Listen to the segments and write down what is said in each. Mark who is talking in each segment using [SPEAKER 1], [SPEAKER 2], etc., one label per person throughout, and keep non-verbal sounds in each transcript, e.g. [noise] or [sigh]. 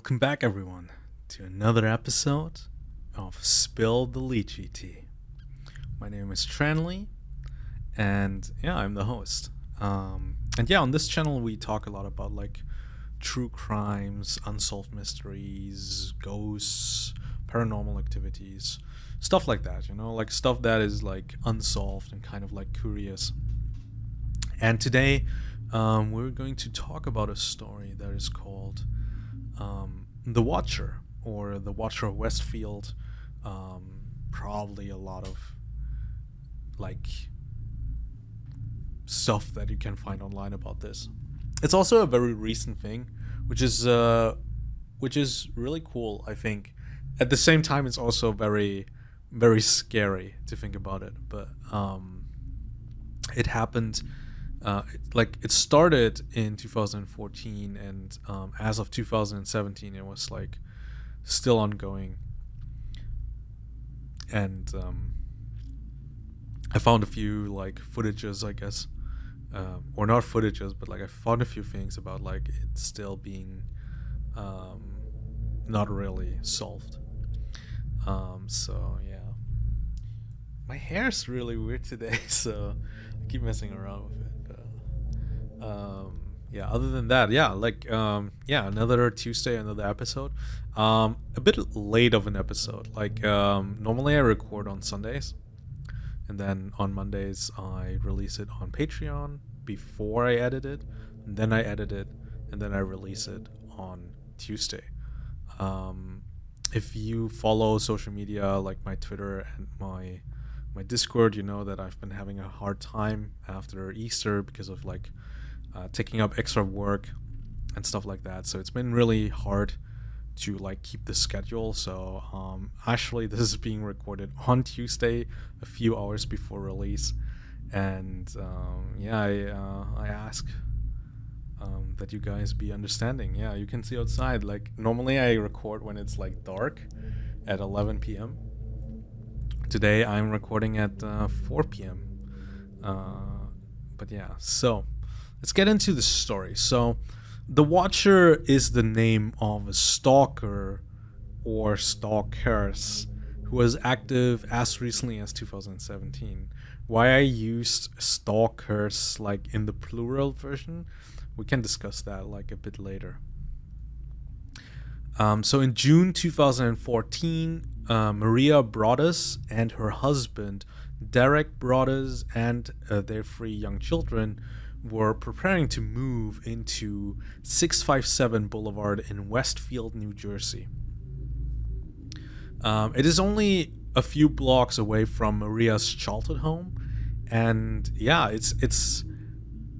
[SPEAKER 1] Welcome back, everyone, to another episode of Spill the Lychee Tea. My name is Tranley, and yeah, I'm the host. Um, and yeah, on this channel, we talk a lot about like true crimes, unsolved mysteries, ghosts, paranormal activities, stuff like that, you know, like stuff that is like unsolved and kind of like curious. And today, um, we're going to talk about a story that is called um, The Watcher or The Watcher of Westfield. Um, probably a lot of like stuff that you can find online about this. It's also a very recent thing, which is uh, which is really cool. I think. At the same time, it's also very, very scary to think about it. But um, it happened. Uh, like it started in 2014, and um, as of 2017, it was like still ongoing. And um, I found a few like footages, I guess, um, or not footages, but like I found a few things about like it still being um, not really solved. Um, so yeah, my hair's really weird today, [laughs] so I keep messing around with it. Um, yeah, other than that, yeah, like um, yeah, another Tuesday, another episode. Um, a bit late of an episode. Like um, normally I record on Sundays and then on Mondays I release it on Patreon before I edit it, and then I edit it, and then I release it on Tuesday. Um, if you follow social media like my Twitter and my my Discord, you know that I've been having a hard time after Easter because of like uh, taking up extra work and stuff like that. So it's been really hard to like keep the schedule. So um, actually, [laughs] this is being recorded on Tuesday, a few hours before release, and um, yeah, I uh, I ask um, that you guys be understanding. Yeah, you can see outside. Like normally, I record when it's like dark at 11 p.m. Today, I'm recording at uh, 4 p.m. Uh, but yeah, so let's get into the story. So. The Watcher is the name of a stalker or stalkers who was active as recently as 2017. Why I used stalkers like in the plural version, we can discuss that like a bit later. Um, so in June 2014, uh, Maria Broaddus and her husband Derek Broaddus and uh, their three young children were preparing to move into 657 Boulevard in Westfield, New Jersey. Um, it is only a few blocks away from Maria's childhood home, and yeah, it's it's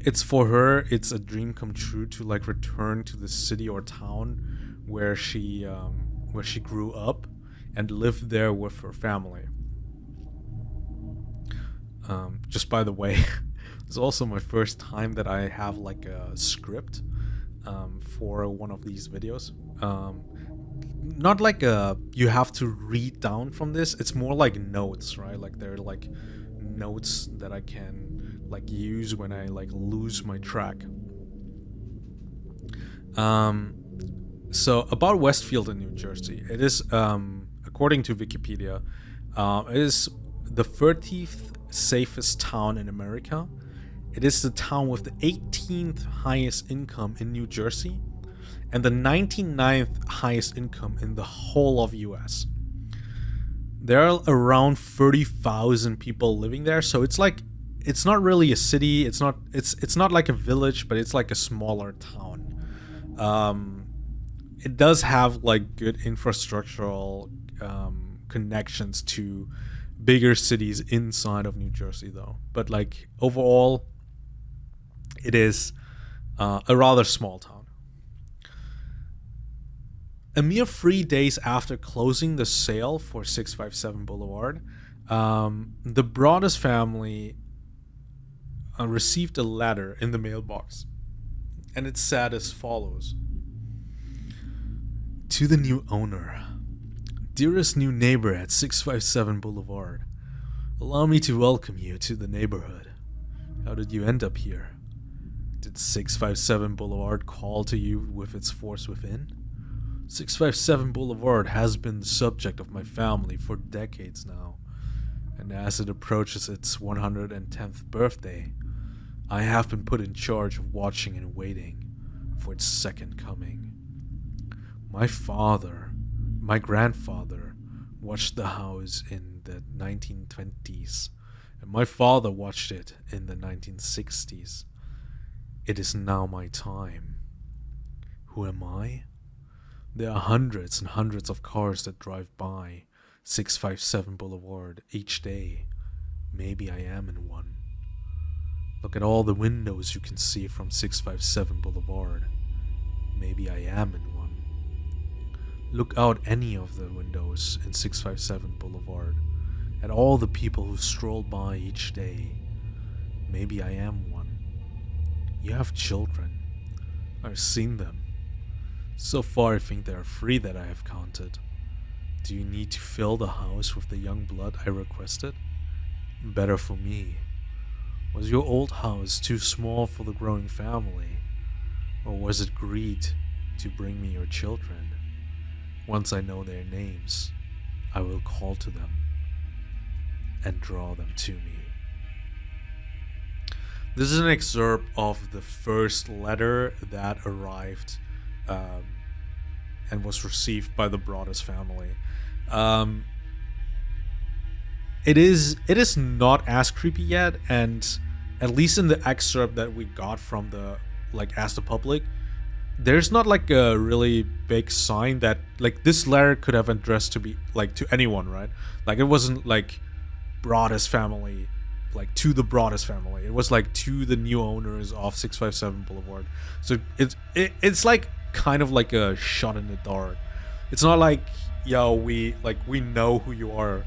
[SPEAKER 1] it's for her. It's a dream come true to like return to the city or town where she um, where she grew up and live there with her family. Um, just by the way, [laughs] It's also my first time that I have like a script um, for one of these videos. Um, not like a you have to read down from this. It's more like notes, right? Like they're like notes that I can like use when I like lose my track. Um, so about Westfield in New Jersey, it is um, according to Wikipedia, uh, it is the 30th safest town in America it is the town with the 18th highest income in New Jersey and the 99th highest income in the whole of US. There are around 30,000 people living there, so it's like it's not really a city, it's not it's it's not like a village, but it's like a smaller town. Um, it does have like good infrastructural um, connections to bigger cities inside of New Jersey though. But like overall it is uh, a rather small town. A mere three days after closing the sale for 657 Boulevard, um, the Broaddus family uh, received a letter in the mailbox. And it said as follows To the new owner, dearest new neighbor at 657 Boulevard, allow me to welcome you to the neighborhood. How did you end up here? Did 657 Boulevard call to you with its force within? 657 Boulevard has been the subject of my family for decades now, and as it approaches its 110th birthday, I have been put in charge of watching and waiting for its second coming. My father, my grandfather, watched the house in the 1920s, and my father watched it in the 1960s. It is now my time. Who am I? There are hundreds and hundreds of cars that drive by 657 Boulevard each day. Maybe I am in one. Look at all the windows you can see from 657 Boulevard. Maybe I am in one. Look out any of the windows in 657 Boulevard at all the people who stroll by each day. Maybe I am. You have children. I've seen them. So far, I think there are three that I have counted. Do you need to fill the house with the young blood I requested? Better for me. Was your old house too small for the growing family? Or was it greed to bring me your children? Once I know their names, I will call to them and draw them to me. This is an excerpt of the first letter that arrived um, and was received by the Broaddus family. Um, it is it is not as creepy yet, and at least in the excerpt that we got from the like as the Public, there's not like a really big sign that like this letter could have addressed to be like to anyone, right? Like it wasn't like Broaddus family like to the Broaddus family. It was like to the new owners of 657 Boulevard. So it's it, it's like kind of like a shot in the dark. It's not like yo we like we know who you are,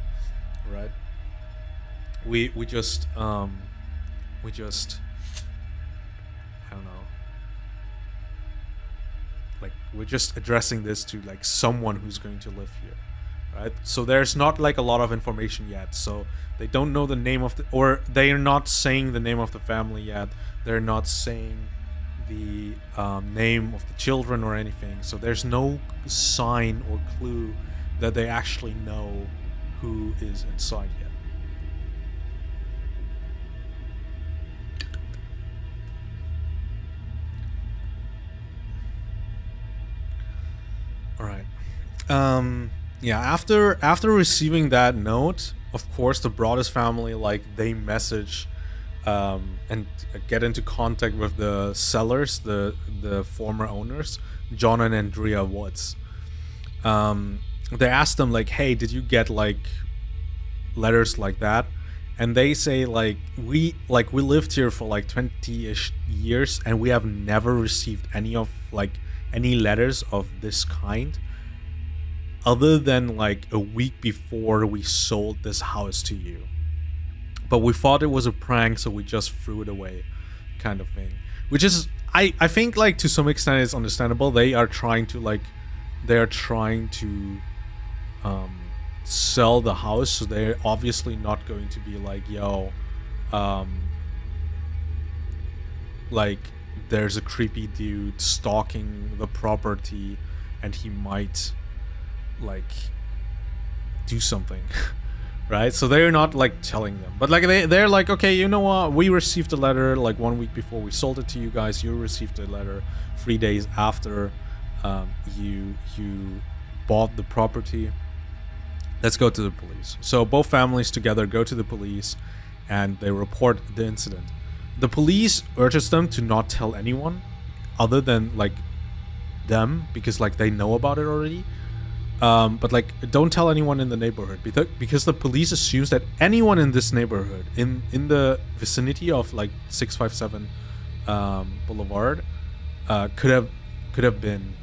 [SPEAKER 1] right? We we just um we just I don't know. Like we're just addressing this to like someone who's going to live here. Right? So there's not like a lot of information yet. So they don't know the name of the or they're not saying the name of the family yet. They're not saying the um, name of the children or anything. So there's no sign or clue that they actually know who is inside yet. All right. Um, yeah. After after receiving that note, of course, the Broaddus family like they message um, and get into contact with the sellers, the the former owners, John and Andrea Woods. Um, they asked them like, "Hey, did you get like letters like that?" And they say like, "We like we lived here for like 20ish years, and we have never received any of like any letters of this kind." Other than like a week before we sold this house to you but we thought it was a prank, so we just threw it away, kind of thing. Which is, I I think like to some extent it's understandable. They are trying to like, they are trying to, um, sell the house, so they're obviously not going to be like, yo, um, like there's a creepy dude stalking the property, and he might, like, do something. [laughs] right? So they're not like telling them, but like they they're like, okay, you know what? We received a letter like one week before we sold it to you guys. You received a letter three days after um, you you bought the property. Let's go to the police. So both families together go to the police, and they report the incident. The police urges them to not tell anyone, other than like them, because like they know about it already um, but like, don't tell anyone in the neighborhood because the police assumes that anyone in this neighborhood, in in the vicinity of like six five seven um, Boulevard, uh, could have could have been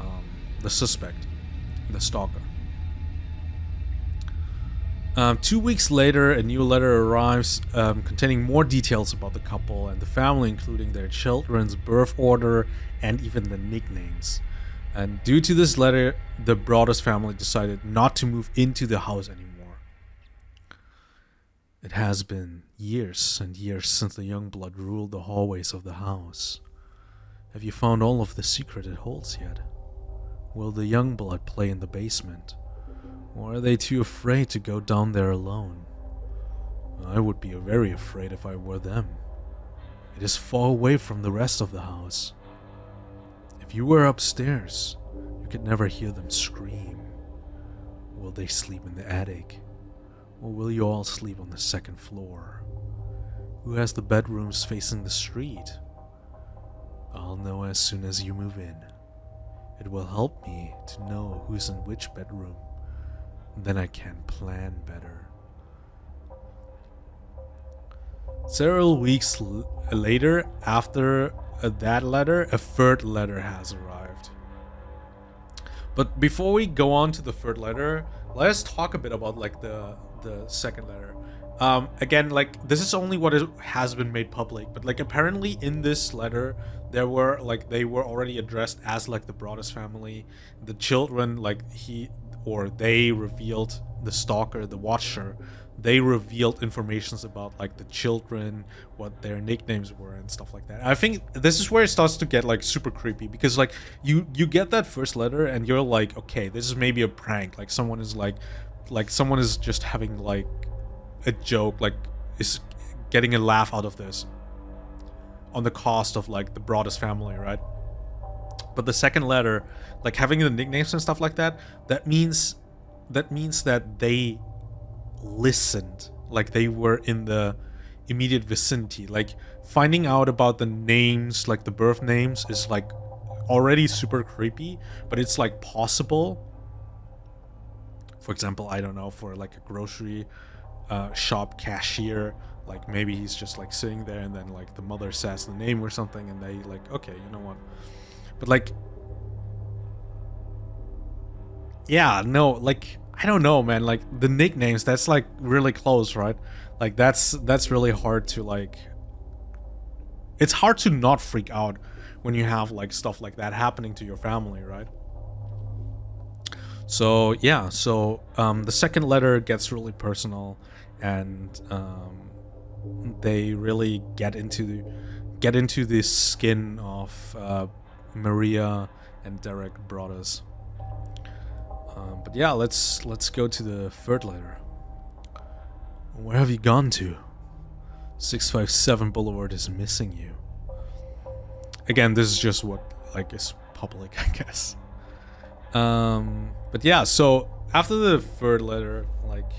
[SPEAKER 1] um, the suspect, the stalker. Um, two weeks later, a new letter arrives um, containing more details about the couple and the family, including their children's birth order and even the nicknames. And due to this letter, the Broaddus family decided not to move into the house anymore. It has been years and years since the young blood ruled the hallways of the house. Have you found all of the secret it holds yet? Will the young blood play in the basement? Or are they too afraid to go down there alone? I would be very afraid if I were them. It is far away from the rest of the house. You were upstairs, you could never hear them scream. Will they sleep in the attic? Or will you all sleep on the second floor? Who has the bedrooms facing the street? I'll know as soon as you move in. It will help me to know who's in which bedroom. Then I can plan better. Several weeks later, after uh, that letter, a third letter has arrived. But before we go on to the third letter, let us talk a bit about like the the second letter. Um, again, like this is only what is, has been made public, but like apparently in this letter, there were like they were already addressed as like the Broaddus family. The children, like he or they revealed the stalker, the watcher, they revealed informations about like the children, what their nicknames were and stuff like that. I think this is where it starts to get like super creepy because like you you get that first letter and you're like, okay, this is maybe a prank. Like someone is like like someone is just having like a joke, like is getting a laugh out of this on the cost of like the Broaddus family, right? But the second letter, like having the nicknames and stuff like that, that means that means that they listened. Like they were in the immediate vicinity. Like finding out about the names like the birth names is like already super creepy but it's like possible. For example i don't know for like a grocery uh, shop cashier like maybe he's just like sitting there and then like the mother says the name or something and they like okay you know what but like yeah no like I don't know, man. Like the nicknames, that's like really close, right? Like that's that's really hard to like. It's hard to not freak out when you have like stuff like that happening to your family, right? So yeah, so um, the second letter gets really personal, and um, they really get into the, get into the skin of uh, Maria and Derek Broaddus. Um, but yeah, let's let's go to the third letter. Where have you gone to? 657 Boulevard is missing you. Again, this is just what like is public, [laughs] I guess. Um, but yeah, so after the third letter, like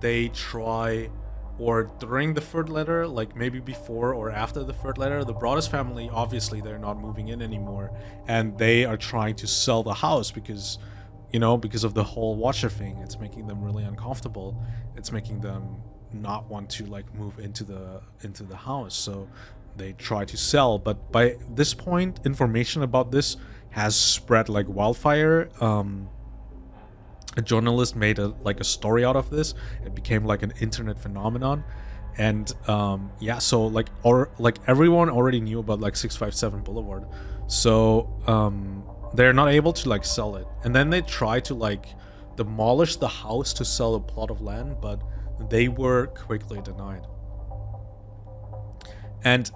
[SPEAKER 1] they try or during the third letter, like maybe before or after the third letter, the Broaddus family, obviously they're not moving in anymore and they are trying to sell the house because you know, because of the whole watcher thing. It's making them really uncomfortable. It's making them not want to like move into the into the house. So they try to sell, but by this point, information about this has spread like wildfire. Um, a journalist made a like a story out of this. It became like an internet phenomenon, and um, yeah, so like or like everyone already knew about like 657 Boulevard. So um, they're not able to like sell it and then they try to like demolish the house to sell a plot of land but they were quickly denied and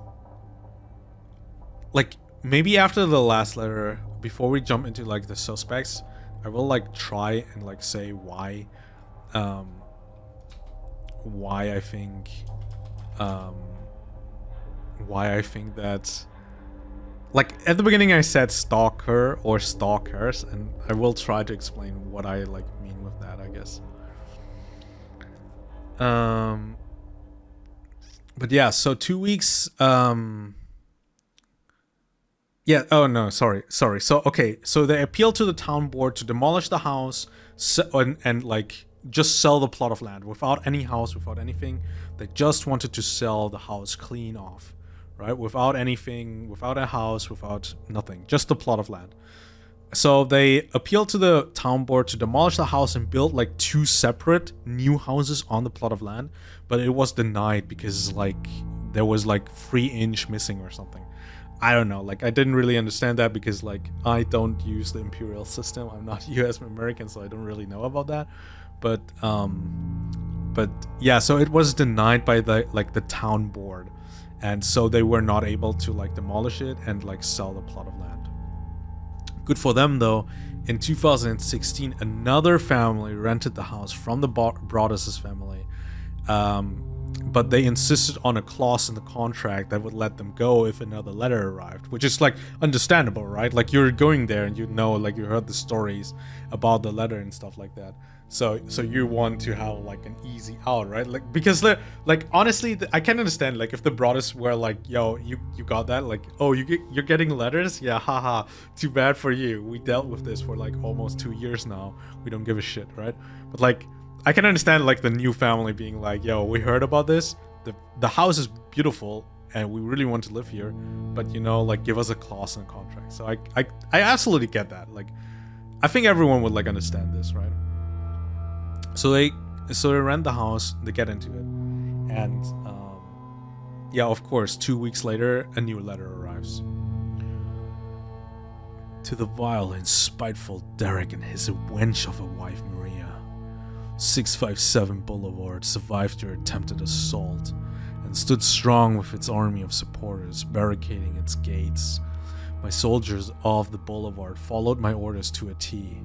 [SPEAKER 1] like maybe after the last letter before we jump into like the suspects i will like try and like say why um why i think um why i think that like at the beginning I said stalker or stalkers and I will try to explain what I like mean with that I guess. Um but yeah so two weeks um yeah oh no sorry sorry so okay so they appeal to the town board to demolish the house and, and like just sell the plot of land without any house without anything they just wanted to sell the house clean off right? Without anything, without a house, without nothing, just the plot of land. So they appealed to the town board to demolish the house and build like two separate new houses on the plot of land, but it was denied because like there was like three inch missing or something. I don't know, like I didn't really understand that because like I don't use the imperial system. I'm not [laughs] US American, so I don't really know about that. But um but yeah, so it was denied by the like the town board and so they were not able to like demolish it and like sell the plot of land Good for them though. In 2016, another family rented the house from the Broaddus' family. Um, but they insisted on a clause in the contract that would let them go if another letter arrived, which is like understandable, right? Like you're going there and you know, like you heard the stories about the letter and stuff like that. So, so you want to have like an easy out, right? Like because the like honestly, the, I can understand like if the Broaddus were like, yo, you you got that, like, oh, you get you're getting letters, yeah, haha, too bad for you. We dealt with this for like almost two years now. We don't give a shit, right? But like I can understand like the new family being like, yo, we heard about this. The the house is beautiful and we really want to live here, but you know, like give us a clause in the contract. So I I, I absolutely get that. Like I think everyone would like understand this, right? So they so they rent the house, they get into it. And um, yeah, of course, two weeks later, a new letter arrives. To the vile and spiteful Derek and his wench of a wife, 657 Boulevard survived your attempted assault and stood strong with its army of supporters barricading its gates. My soldiers of the boulevard followed my orders to a T.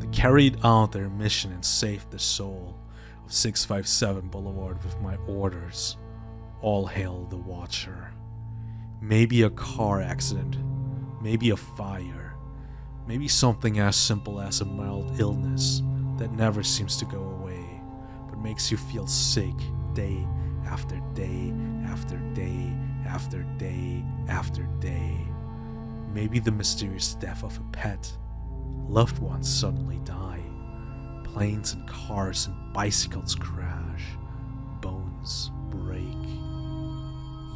[SPEAKER 1] They carried out their mission and saved the soul of 657 Boulevard with my orders. All hail the Watcher. Maybe a car accident, maybe a fire, maybe something as simple as a mild illness that never seems to go away, but makes you feel sick day after day after day after day after day. Maybe the mysterious death of a pet. Loved ones suddenly die. Planes and cars and bicycles crash. Bones break.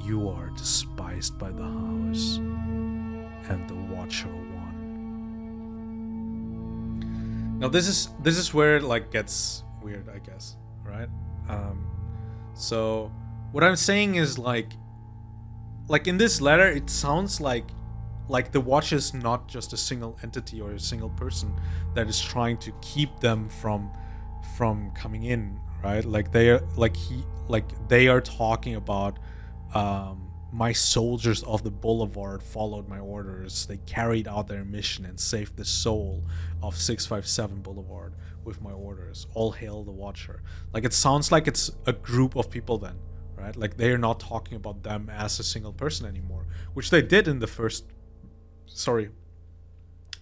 [SPEAKER 1] You are despised by the house and the Watcher Now this is this is where it like gets weird, I guess, right? Um, so what I'm saying is like, like in this letter, it sounds like like the watch is not just a single entity or a single person that is trying to keep them from from coming in right like they are like he like they are talking about um my soldiers of the boulevard followed my orders. They carried out their mission and saved the soul of 657 Boulevard with my orders. All hail the Watcher. Like it sounds like it's a group of people then, right? Like they are not talking about them as a single person anymore, which they did in the first sorry,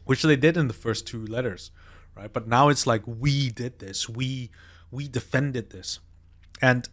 [SPEAKER 1] which they did in the first two letters, right? But now it's like we did this. We we defended this. And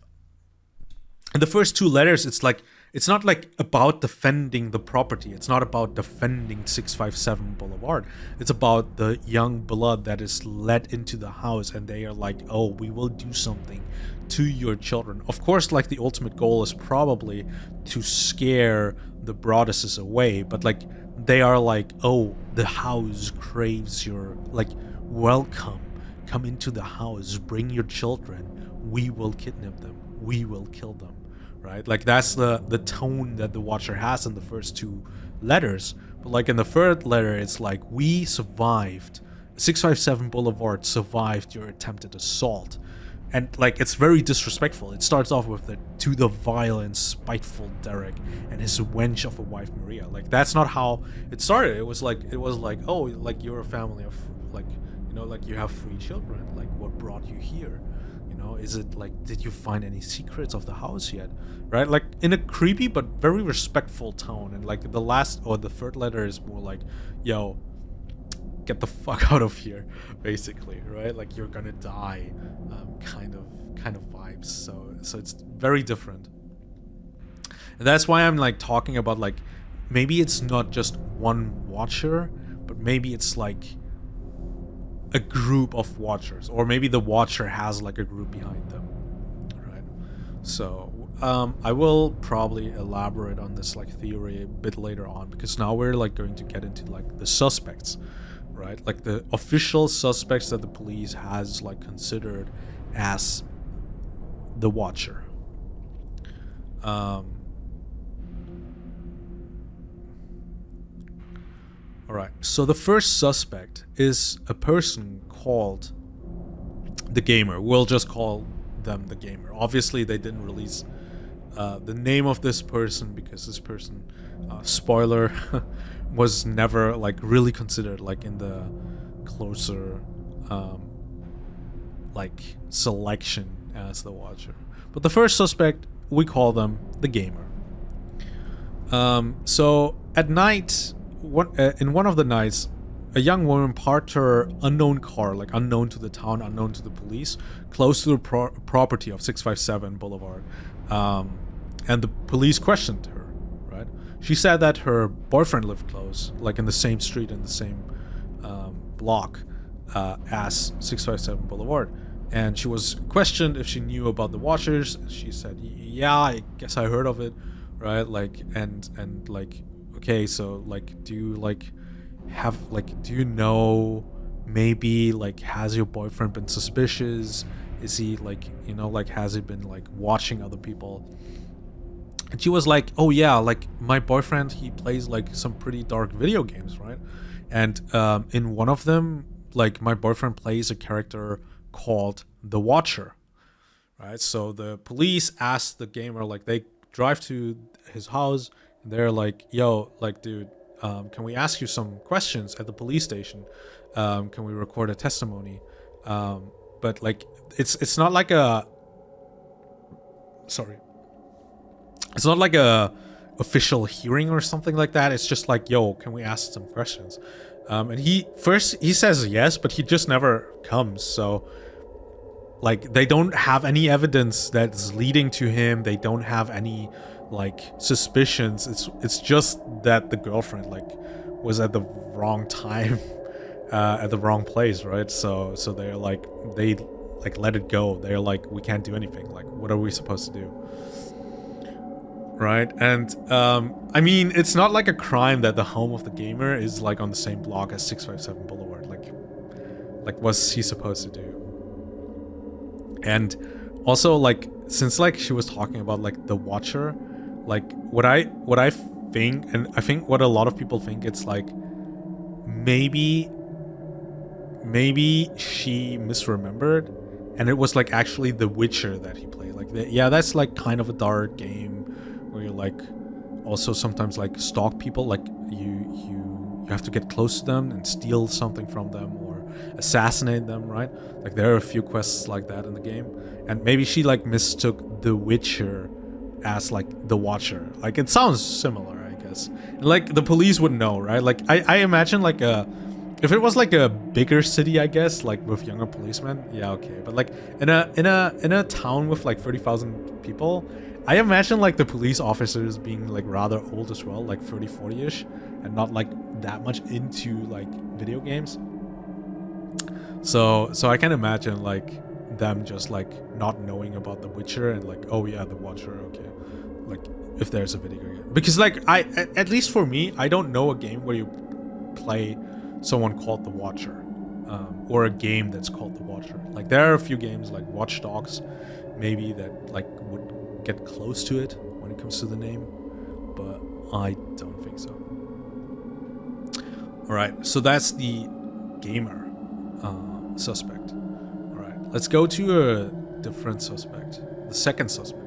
[SPEAKER 1] in the first two letters it's like it's not like about defending the property. It's not about defending 657 Boulevard. It's about the young blood that is let into the house and they are like, oh, we will do something to your children. Of course, like the ultimate goal is probably to scare the Broadduses away, but like they are like, oh, the house craves your, like, welcome. Come into the house, bring your children. We will kidnap them. We will kill them right? Like that's the the tone that the Watcher has in the first two letters. But like in the third letter, it's like we survived. 657 Boulevard survived your attempted assault. And like it's very disrespectful. It starts off with the to the vile and spiteful Derek and his wench of a wife Maria. Like that's not how it started. It was like it was like, oh, like you're a family of like you know, like you have three children. Like what brought you here? Know is it like did you find any secrets of the house yet? Right? Like in a creepy but very respectful tone and like the last or the third letter is more like yo get the fuck [laughs] out of here basically right? Like you're gonna die um, kind of kind of vibes so so it's very different. And that's why i'm like talking about like maybe it's not just one watcher but maybe it's like a group of watchers or maybe the watcher has like a group behind them right? So um, I will probably elaborate on this like theory a bit later on because now we're like going to get into like the suspects right? Like the official suspects that the police has like considered as the watcher. Um, Alright, so the first suspect is a person called the Gamer. We'll just call them the Gamer. Obviously, they didn't release uh, the name of this person because this person, uh, spoiler, [laughs] was never like really considered like in the closer um, like selection as the watcher. But the first suspect, we call them the gamer. Um, so at night, one, uh, in one of the nights, a young woman parked her unknown car, like unknown to the town, unknown to the police, close to the pro property of 657 Boulevard. Um, and the police questioned her, right? She said that her boyfriend lived close, like in the same street in the same um, block uh, as 657 Boulevard. And she was questioned if she knew about the Watchers. She said, "Yeah, I guess I heard of it, right? Like, and and like, okay, so like, do you like have like, do you know maybe like has your boyfriend been suspicious? Is he like, you know, like has he been like watching other people?" And she was like, "Oh yeah, like my boyfriend, he plays like some pretty dark video games, right? And um, in one of them, like my boyfriend plays a character." called the Watcher, right? So the police ask the gamer, like they drive to his house, they're like, "Yo, like, dude, um, can we ask you some questions at the police station? Um, can we record a testimony?" Um, but like, it's it's not like a sorry, it's not like a official hearing or something like that. It's just like, "Yo, can we ask some questions?" Um, and he first he says yes, but he just never comes. So like they don't have any evidence that's leading to him they don't have any like suspicions it's it's just that the girlfriend like was at the wrong time [laughs] uh, at the wrong place right? So so they're like they like let it go. They're like we can't do anything. Like what are we supposed to do? Right? And um i mean it's not like a crime that the home of the gamer is like on the same block as 657 boulevard like like what's he supposed to do? And also like since like she was talking about like the watcher like what i what i think and i think what a lot of people think it's like maybe maybe she misremembered and it was like actually the witcher that he played like the, yeah that's like kind of a dark game where you like also sometimes like stalk people like you you you have to get close to them and steal something from them or assassinate them, right? Like there are a few quests like that in the game. And maybe she like mistook The Witcher as like the Watcher. Like it sounds similar, I guess. And, like the police would know, right? Like I, I imagine like a if it was like a bigger city, I guess, like with younger policemen, yeah, okay. But like in a in a in a town with like thirty thousand people, I imagine like the police officers being like rather old as well, like 30, 40-ish, and not like that much into like video games. So so I can imagine like them just like not knowing about The Witcher and like oh yeah the Watcher okay like if there's a video game because like I at least for me I don't know a game where you play someone called The Watcher um, or a game that's called The Watcher like there are a few games like Watch Dogs maybe that like would get close to it when it comes to the name but I don't think so all right so that's the gamer uh, suspect. Alright, let's go to a different suspect. The second suspect.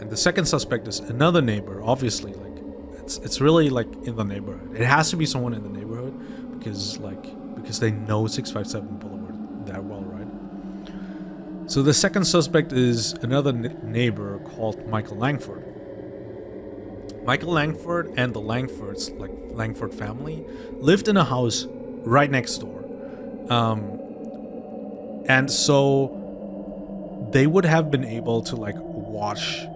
[SPEAKER 1] And the second suspect is another neighbor, obviously, like, it's, it's really, like, in the neighborhood. It has to be someone in the neighborhood, because, like, because they know 657 Boulevard that well, right? So the second suspect is another neighbor called Michael Langford. Michael Langford and the Langfords, like Langford family, lived in a house right next door. Um, and so they would have been able to like watch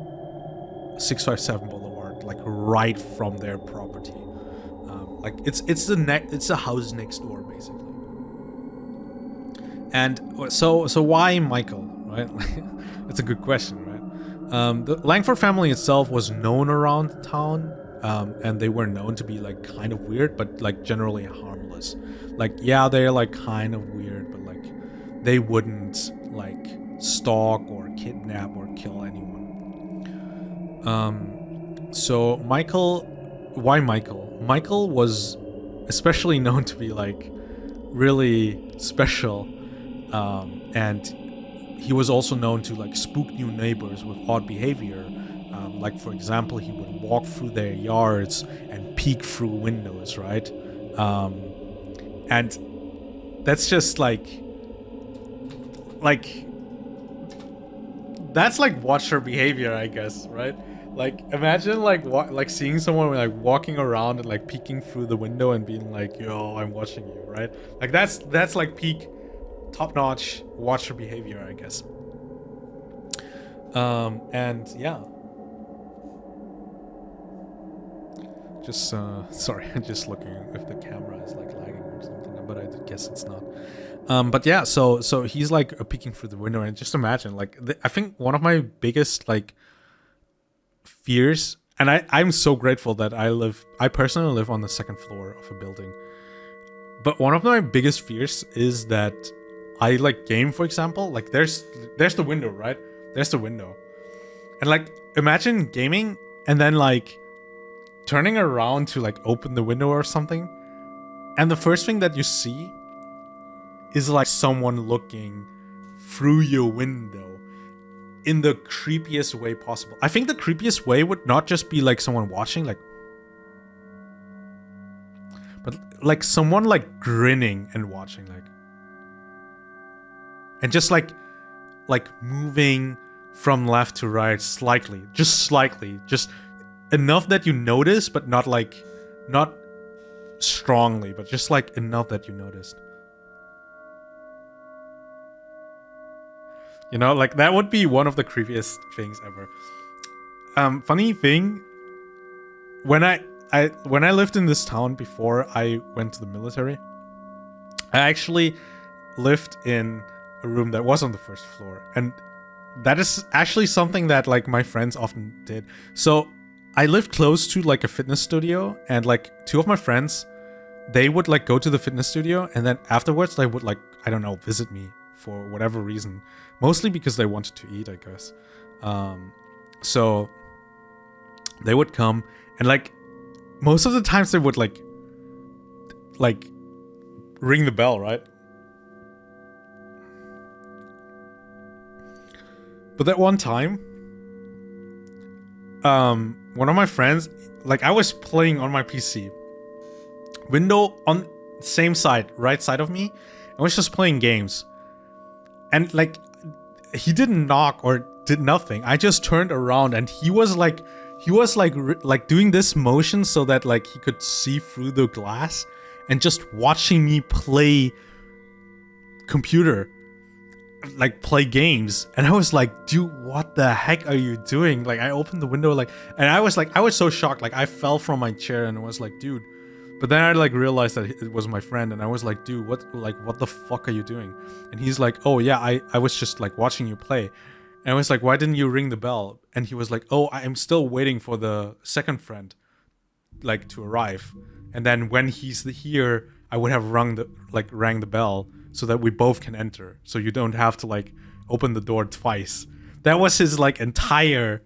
[SPEAKER 1] 657 Boulevard like right from their property. Um, like it's it's the next it's the house next door basically. And so so why Michael, right? [laughs] it's a good question, right? Um, the Langford family itself was known around town, um, and they were known to be like kind of weird, but like generally harmless. Like yeah, they're like kind of weird, but like they wouldn't like stalk or kidnap or kill anyone. Um, so Michael, why Michael? Michael was especially [laughs] known to be like really special, um, and he was also known to like spook new neighbors with odd behavior, Um, like for example, he would walk through their yards and peek through windows, right? Um, and that's just like, like, that's like watcher behavior, I guess, right? Like, imagine like like seeing someone like walking around and like peeking through the window and being like, "Yo, I'm watching you," right? Like that's that's like peak, top-notch watcher behavior, I guess. Um, and yeah. Just uh, [laughs] sorry, I'm just looking if the camera is like lagging or something, but I guess it's not. Um, but yeah, so so he's like peeking through the window, and just imagine like I think one of my biggest like fears and I, I'm so grateful that I live I personally live on the second floor of a building. But one of my biggest fears is that I like game, for example, like there's there's the window, right? There's the window. And like imagine gaming and then like turning around to like open the window or something. And the first thing that you see is like someone looking through your window in the creepiest way possible. I think the creepiest way would not just be like someone watching, like, but like someone like grinning and watching, like, and just like, like moving from left to right slightly, just slightly, just enough that you notice, but not like, not strongly, but just like enough that you noticed. You know, like that would be one of the creepiest things ever. Um, funny thing, when I I when I lived in this town before I went to the military, I actually lived in a room that was on the first floor, and that is actually something that like my friends often did. So I lived close to like a fitness studio, and like two of my friends, they would like go to the fitness studio, and then afterwards they would like I don't know visit me for whatever reason. Mostly because they wanted to eat, I guess. Um, so they would come and like most of the times they would like like ring the bell, right? But that one time, um, one of my friends, like I was playing on my PC, window on same side, right side of me, I was just playing games. And like he didn't knock or did nothing. I just turned around and he was like he was like like doing this motion so that like he could see through the glass and just watching me play computer like play games. And i was like dude what the heck are you doing? Like i opened the window like and i was like i was so shocked. Like i fell from my chair and was like dude but then I like realized that it was my friend and I was like, dude, what like what the fuck are you doing? And he's like, oh yeah, I, I was just like watching you play. And I was like, why didn't you ring the bell? And he was like, oh, I'm still waiting for the second friend like to arrive. And then when he's here, I would have rung the like rang the bell so that we both can enter. So you don't have to like open the door twice. That was his like entire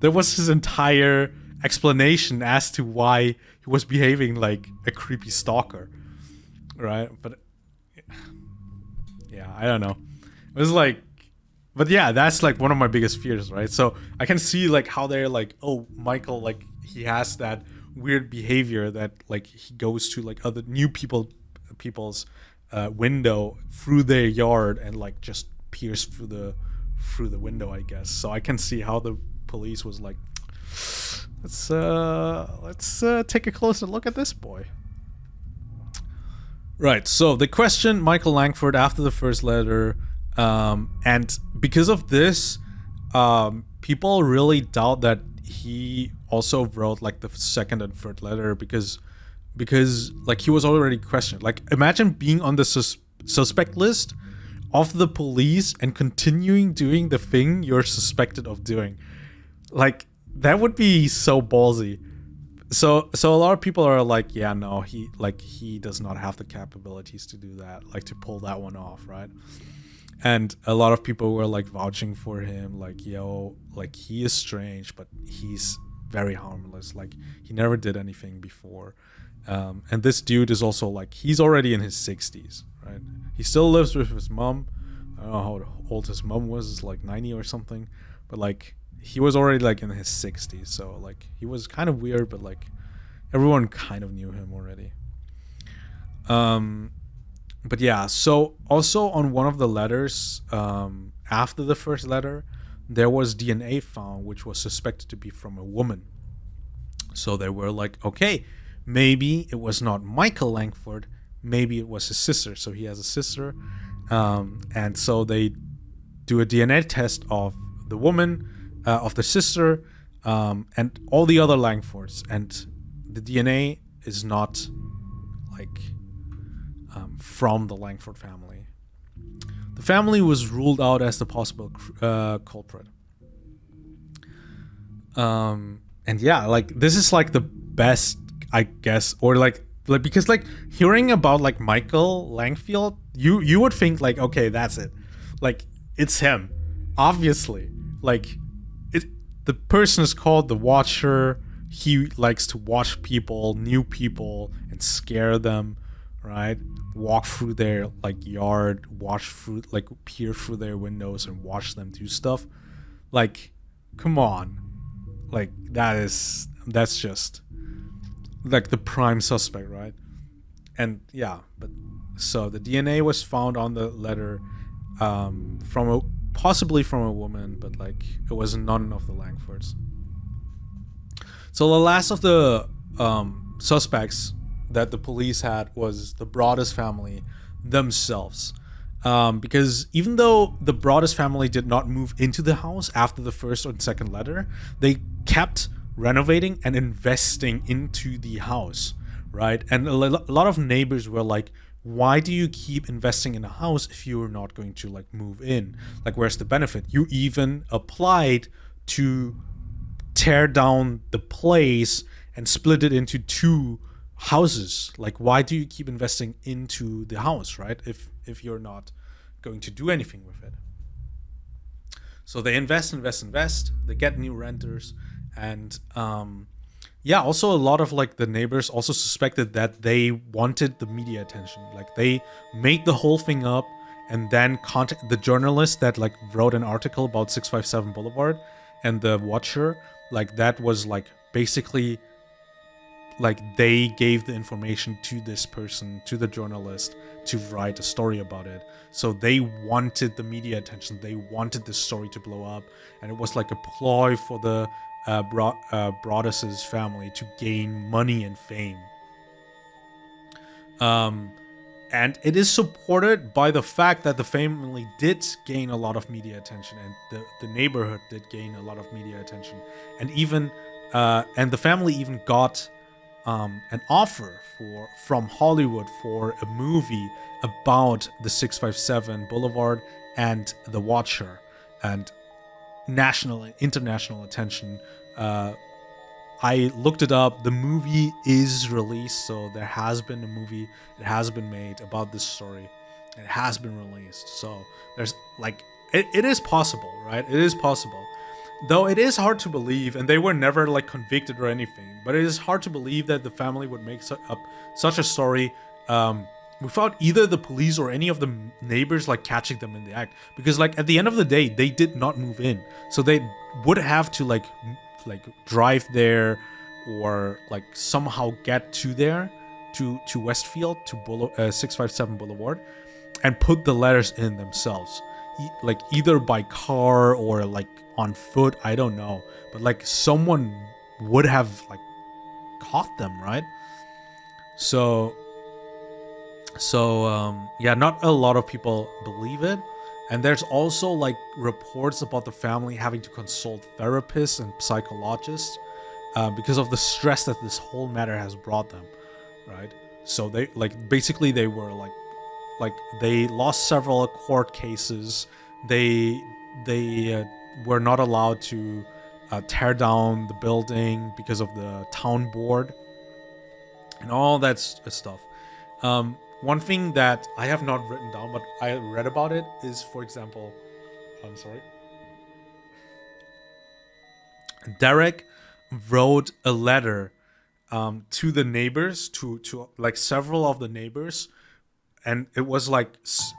[SPEAKER 1] that was his entire explanation as to why he was behaving like a creepy stalker, right? But yeah, I don't know. It was like, but yeah, that's like one of my biggest fears, right? So I can see like how they're like, oh, Michael, like he has that weird behavior that like he goes to like other new people, people's uh, window through their yard and like just peers through the through the window, I guess. So I can see how the police was like, Let's uh, let's uh, take a closer look at this boy. Right. So the question, Michael Langford, after the first letter, um, and because of this, um, people really doubt that he also wrote like the second and third letter because because like he was already questioned. Like imagine being on the sus suspect list of the police and continuing doing the thing you're suspected of doing. Like that would be so ballsy. So so a lot of people are like, yeah, no, he like he does not have the capabilities to do that, like to pull that one off, right? And a lot of people were like vouching for him, like, yo, like he is strange, but he's very harmless. Like he never did anything before. Um, and this dude is also like he's already in his 60s, right? He still lives with his mom. I don't know how old his mom was, it's like 90 or something, but like he was already like in his 60s, so like he was kind of weird, but like everyone kind of knew him already. Um, but yeah, so also on one of the letters, um, after the first letter, there was DNA found, which was suspected to be from a woman. So they were like, okay, maybe it was not Michael Langford, maybe it was his sister. So he has a sister, um, and so they do a DNA test of the woman uh, of the sister um, and all the other Langfords, and the DNA is not like um, from the Langford family. The family was ruled out as the possible uh, culprit. Um, and yeah, like this is like the best, I guess, or like like because like hearing about like Michael Langfield, you you would think like okay, that's it, like it's him, obviously, like the person is called the Watcher. He likes to watch people, new people, and scare them, right? Walk through their like yard, watch through like peer through their windows and watch them do stuff. Like, come on. Like that is that's just like the prime suspect, right? And yeah, but so the DNA was found on the letter um, from a possibly from a woman, but like it was none of the Langfords. So the last of the um, suspects that the police had was the Broaddus family themselves. Um, because even though the Broaddus family did not move into the house after the first or second letter, they kept renovating and investing into the house, right? And a lot of neighbors were like, why do you keep investing in a house if you're not going to like move in? Like where's the benefit? You even applied to tear down the place and split it into two houses. Like why do you keep investing into the house right if if you're not going to do anything with it? So they invest invest invest. They get new renters and um yeah also a lot of like the neighbors also suspected that they wanted the media attention. Like they made the whole thing up and then contact the journalist that like wrote an article about 657 boulevard and the watcher. Like that was like basically like they gave the information to this person to the journalist to write a story about it. So they wanted the media attention. They wanted this story to blow up. And it was like a ploy for the uh, Bro- uh, Broaddus's family to gain money and fame. Um, and it is supported by the fact that the family did gain a lot of media attention, and the, the neighborhood did gain a lot of media attention, and even uh, and the family even got um, an offer for from Hollywood for a movie about the 657 Boulevard and the Watcher, and national and international attention. Uh, I looked it up. The movie is released, so there has been a movie. It has been made about this story. It has been released. So there's like it, it is possible, right? It is possible. Though it is hard to believe, and they were never like convicted or anything, but it is hard to believe that the family would make su- up such a story um, without either the police or any of the neighbors like catching them in the act. Because like at the end of the day they did not move in. So they would have to like like drive there or like somehow get to there to to westfield to Boule- uh, 657 boulevard and put the letters in themselves. E- like either by car or like on foot i don't know. But like someone would have like caught them right? So so um, yeah, not a lot of people believe it. And there's also like reports about the family having to consult therapists and psychologists uh, because of the stress that this whole matter has brought them, right? So they like basically they were like like they lost several court cases. They they uh, were not allowed to uh, tear down the building because of the town board and all that stuff. Um, one thing that I have not written down, but I read about it, is, for example, I'm sorry. Derek wrote a letter um, to the neighbors, to to like several of the neighbors, and it was like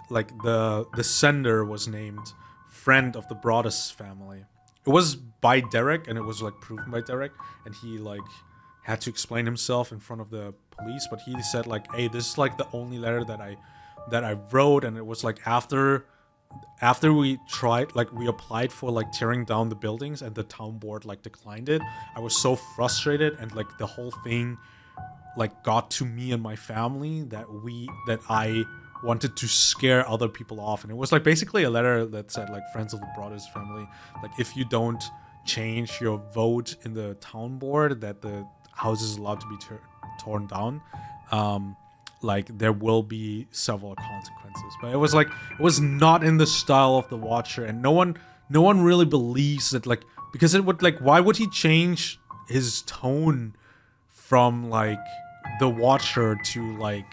[SPEAKER 1] like the the sender was named friend of the Broaddus family, it was by Derek and it was like proven by Derek and he like had to explain himself in front of the police but he said like hey this is like the only letter that I that I wrote. And it was like after after we tried like we applied for like tearing down the buildings and the town board like declined it I was so frustrated and like the whole thing like got to me and my family that we that I wanted to scare other people off. And it was like basically a letter that said like friends of the Broaddus family like if you don't change your vote in the town board that the house is allowed to be torn down um like there will be several consequences but it was like it was not in the style of the watcher and no one no one really believes that like because it would like why would he change his tone from like the watcher to like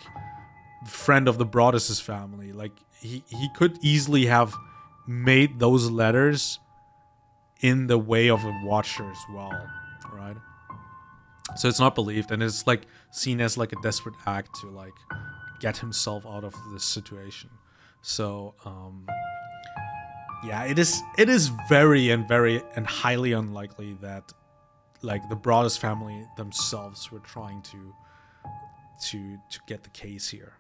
[SPEAKER 1] friend of the Broaddus's family. Like he he could easily have made those letters in the way of a watcher as well, right? So it's not believed, and it's like seen as like a desperate act to like get himself out of this situation. So um, yeah, it is it is very and very and highly unlikely that like the Broaddus family themselves were trying to to to get the case here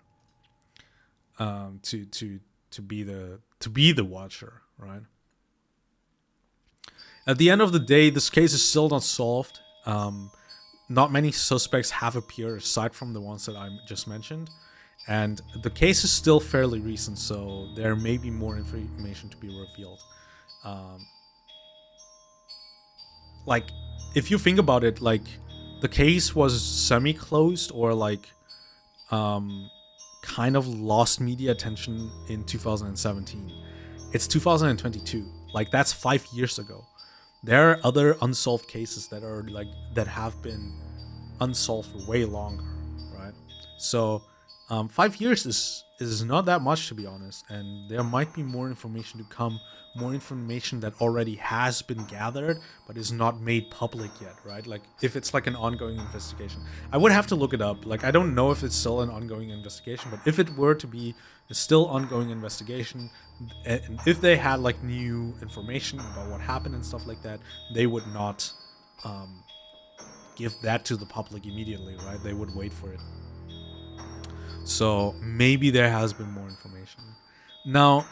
[SPEAKER 1] um, to to to be the to be the watcher, right? At the end of the day, this case is still not solved. Um, not many suspects have appeared aside from the ones that I just mentioned, and the case is still fairly recent, so there may be more information to be revealed. Um, like, if you think about it, like the case was semi-closed or like um, kind of lost media attention in 2017. It's 2022. Like that's five years ago. There are other unsolved cases that are like that have been unsolved for way longer, right? So um, five years is is not that much to be honest, and there might be more information to come more information that already has been gathered but is not made public yet, right? Like if it's like an ongoing investigation. I would have to look it up. Like I don't know if it's still an ongoing investigation, but if it were to be a still ongoing investigation and if they had like new information about what happened and stuff like that, they would not um, give that to the public immediately, right? They would wait for it. So maybe there has been more information. Now,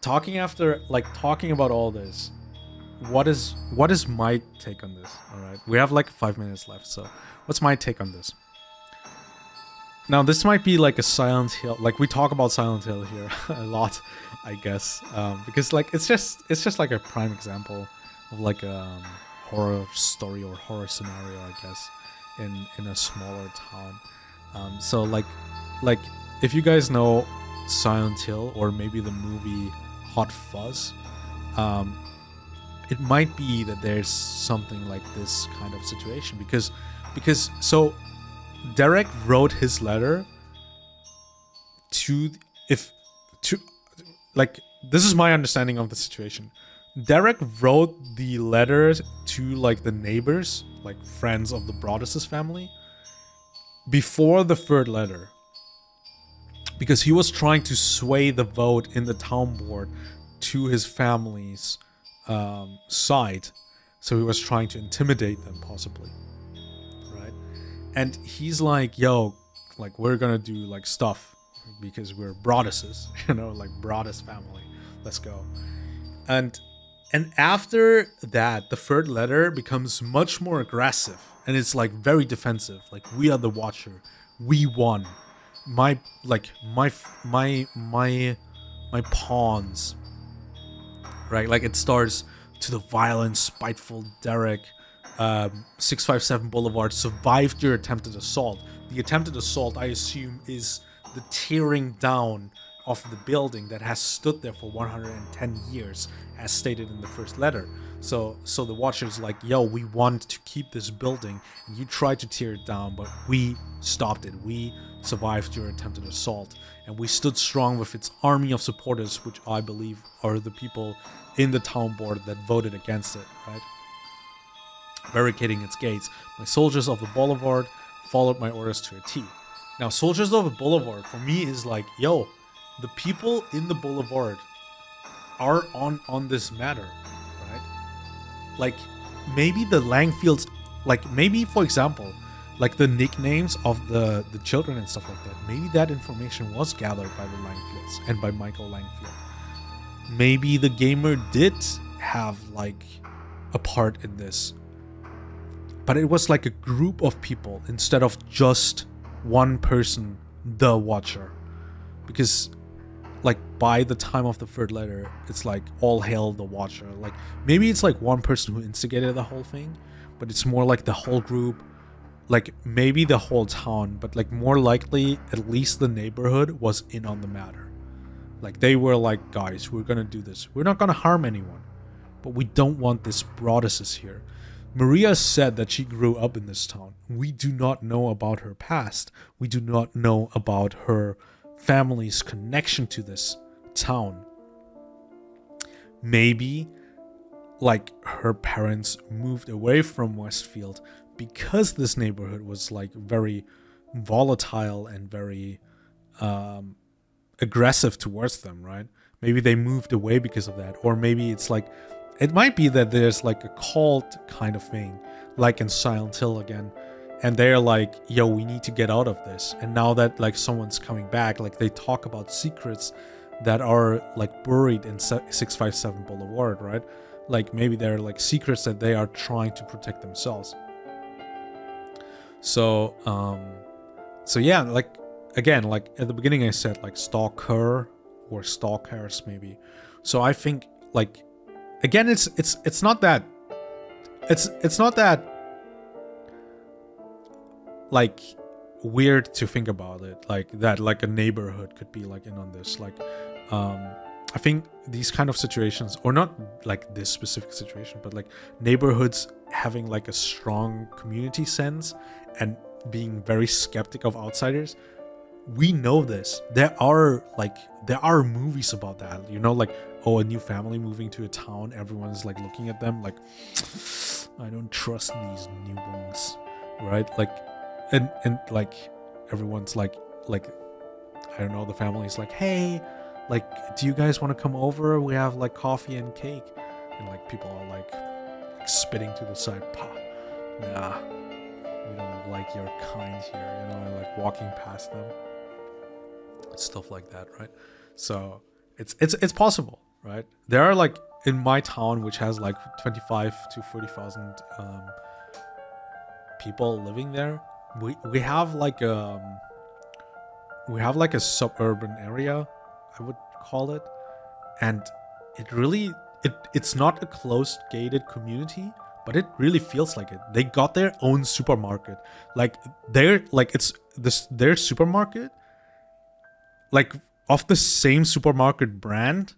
[SPEAKER 1] talking after like talking about all this what is what is my take on this? All right. We have like five minutes left so what's my take on this? Now this might be like a silent hill like we talk about silent hill here [laughs] a lot i guess um, because like it's just it's just like a prime example of like a um, horror story or horror scenario i guess in in a smaller town. Um, so like like if you guys know silent hill or maybe the movie Hot Fuzz, um, it might be that there's something like this kind of situation because because so Derek wrote his letter to if to like this is my understanding of the situation. Derek wrote the letter to like the neighbors, like friends of the Broaddus family, before the third letter because he was trying to sway the vote in the town board to his family's um, side. So he was trying to intimidate them, possibly. Right? And he's like, yo, like, we're gonna do like stuff because we're Broadduses, [laughs] you know, like Broaddus family. Let's go. And and after that, the third letter becomes much more aggressive and it's like very defensive. Like, we are the watcher. We won my like my my my my pawns right? Like it starts to the violent spiteful derek um, 657 boulevard survived your attempted assault. The attempted assault i assume is the tearing down of the building that has stood there for 110 years as stated in the first letter. So so the watcher's like yo we want to keep this building. And you tried to tear it down but we stopped it. We survived your attempted assault, and we stood strong with its army of supporters, which I believe are the people in the town board that voted against it, right? Barricading its gates, my soldiers of the boulevard followed my orders to a T. Now, soldiers of the boulevard for me is like, yo, the people in the boulevard are on on this matter, right? like maybe the Langfields, like maybe for example, like the nicknames of the the children and stuff like that. Maybe that information was gathered by the Langfields and by Michael Langfield. Maybe the gamer did have like a part in this, but it was like a group of people instead of just one person, the Watcher, because like by the time of the third letter, it's like all hail the Watcher. Like maybe it's like one person who instigated the whole thing, but it's more like the whole group like maybe the whole town, but like more likely at least the neighborhood was in on the matter. Like they were like, guys, we're gonna do this. We're not gonna harm anyone, but we don't want this Broaddus's here. Maria said that she grew up in this town. We do not know about her past. We do not know about her family's connection to this town. Maybe like her parents moved away from Westfield because this neighborhood was like very volatile and very um, aggressive towards them, right? Maybe they moved away because of that, or maybe it's like it might be that there's like a cult kind of thing, like in Silent Hill again, and they're like, "Yo, we need to get out of this." And now that like someone's coming back, like they talk about secrets that are like buried in 657 Boulevard, right? Like maybe they're like secrets that they are trying to protect themselves. So, um, so yeah, like again, like at the beginning, I said like stalker or stalkers maybe. So I think like again, it's it's it's not that it's it's not that like weird to think about it like that like a neighborhood could be like in on this like um i think these kind of situations or not like this specific situation but like neighborhoods having like a strong community sense and being very skeptic of outsiders we know this. There are like there are movies about that you know like oh a new family moving to a town everyone's like looking at them like i don't trust these newborns right? Like and and like everyone's like like i don't know the family's like hey like do you guys want to come over we have like coffee and cake and like people are like, like spitting to the side pa nah we don't like your kind here, you know, like walking past them, stuff like that, right? So it's it's it's possible, right? There are like in my town, which has like twenty five to forty thousand um, people living there. We we have like um we have like a suburban area, I would call it, and it really it it's not a closed gated community but it really feels like it. They got their own supermarket. Like they're like it's this their supermarket like of the same supermarket brand.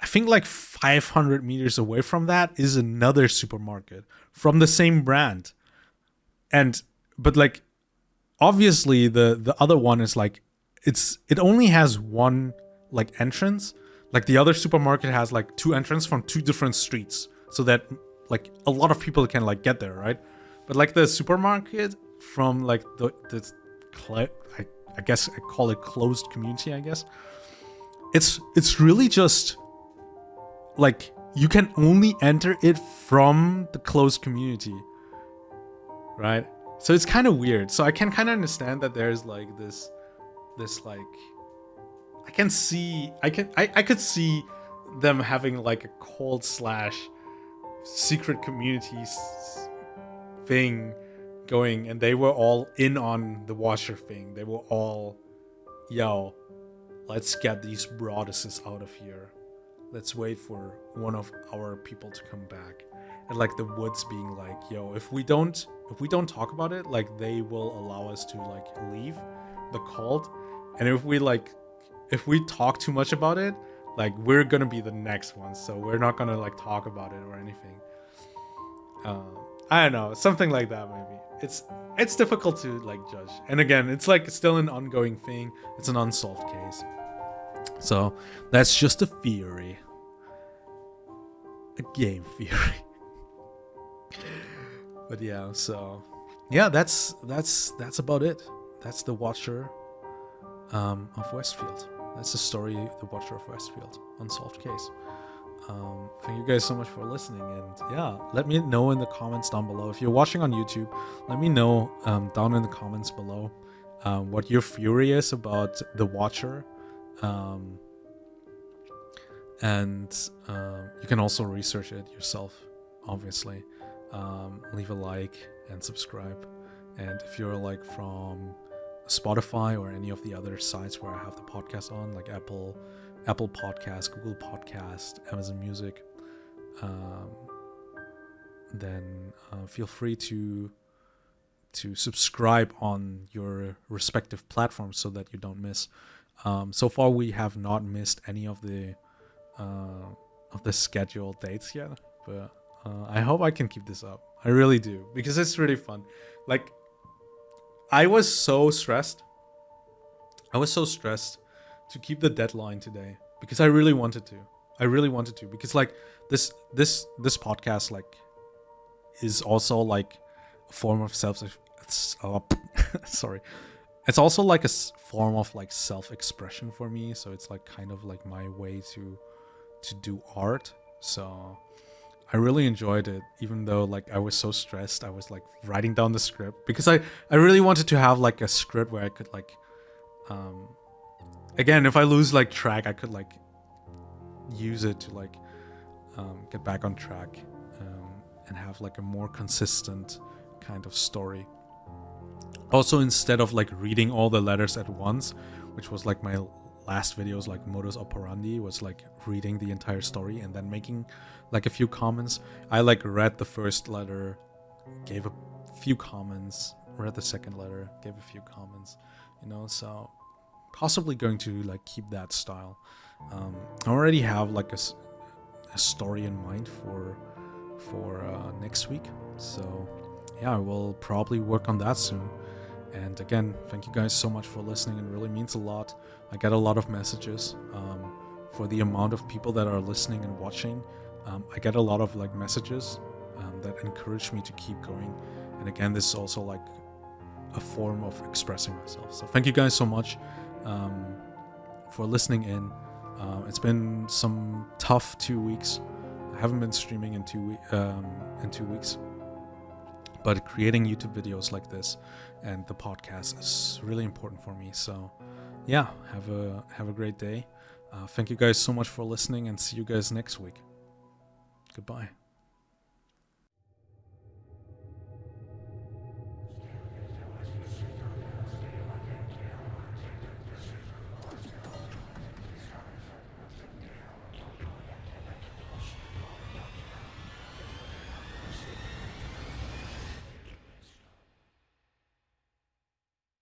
[SPEAKER 1] I think like 500 meters away from that is another supermarket from the same brand. And but like obviously the the other one is like it's it only has one like entrance. Like the other supermarket has like two entrances from two different streets so that like a lot of people can like get there, right? But like the supermarket from like the the I, I guess I call it closed community, I guess. It's it's really just like you can only enter it from the closed community. Right? So it's kind of weird. So I can kind of understand that there's like this this like I can see I can I, I could see them having like a cold slash secret communities thing going and they were all in on the watcher thing they were all yo let's get these Broadduses out of here let's wait for one of our people to come back and like the woods being like yo if we don't if we don't talk about it like they will allow us to like leave the cult. And if we like if we talk too much about it like we're gonna be the next one. so we're not gonna like talk about it or anything. Um, i don't know something like that maybe. It's it's difficult to like judge. And again it's like still an ongoing thing. It's an unsolved case. So that's just a theory. A game theory but yeah so yeah that's that's that's about it that's the watcher um, of westfield that's the story, The Watcher of Westfield, unsolved case. um, thank you guys so much for listening. And yeah, let me know in the comments down below. If you're watching on YouTube, let me know um, down in the comments below um, what you're furious about The Watcher. Um, and uh, you can also research it yourself, obviously. Um, leave a like and subscribe. And if you're like from Spotify or any of the other sites where I have the podcast on, like Apple, Apple Podcast, Google Podcast, Amazon Music, um, then uh, feel free to to subscribe on your respective platforms so that you don't miss. Um, so far, we have not missed any of the uh, of the scheduled dates yet, but uh, I hope I can keep this up. I really do because it's really fun. Like, I was so stressed. I was so stressed to keep the deadline today because I really wanted to. I really wanted to because like this this this podcast like is also like a form of self oh, [laughs] sorry it's also like a form of like self-expression for me so it's like kind of like my way to to do art. So I really enjoyed it, even though like I was so stressed. I was like writing down the script because I I really wanted to have like a script where I could like, um, again if I lose like track, I could like use it to like um, get back on track um, and have like a more consistent kind of story. Also, instead of like reading all the letters at once, which was like my last videos like modus operandi was like reading the entire story and then making like a few comments i like read the first letter gave a few comments read the second letter gave a few comments you know so possibly going to like keep that style um, i already have like a, a story in mind for for uh, next week so yeah i will probably work on that soon and again, thank you guys so much for listening. It really means a lot. I get a lot of messages um, for the amount of people that are listening and watching. Um, I get a lot of like messages um, that encourage me to keep going. And again, this is also like a form of expressing myself. So thank you guys so much um, for listening in. Uh, it's been some tough two weeks. I haven't been streaming in two um, in two weeks but creating YouTube videos like this and the podcast is really important for me. So, yeah, have a have a great day. Uh, thank you guys so much for listening, and see you guys next week. Goodbye.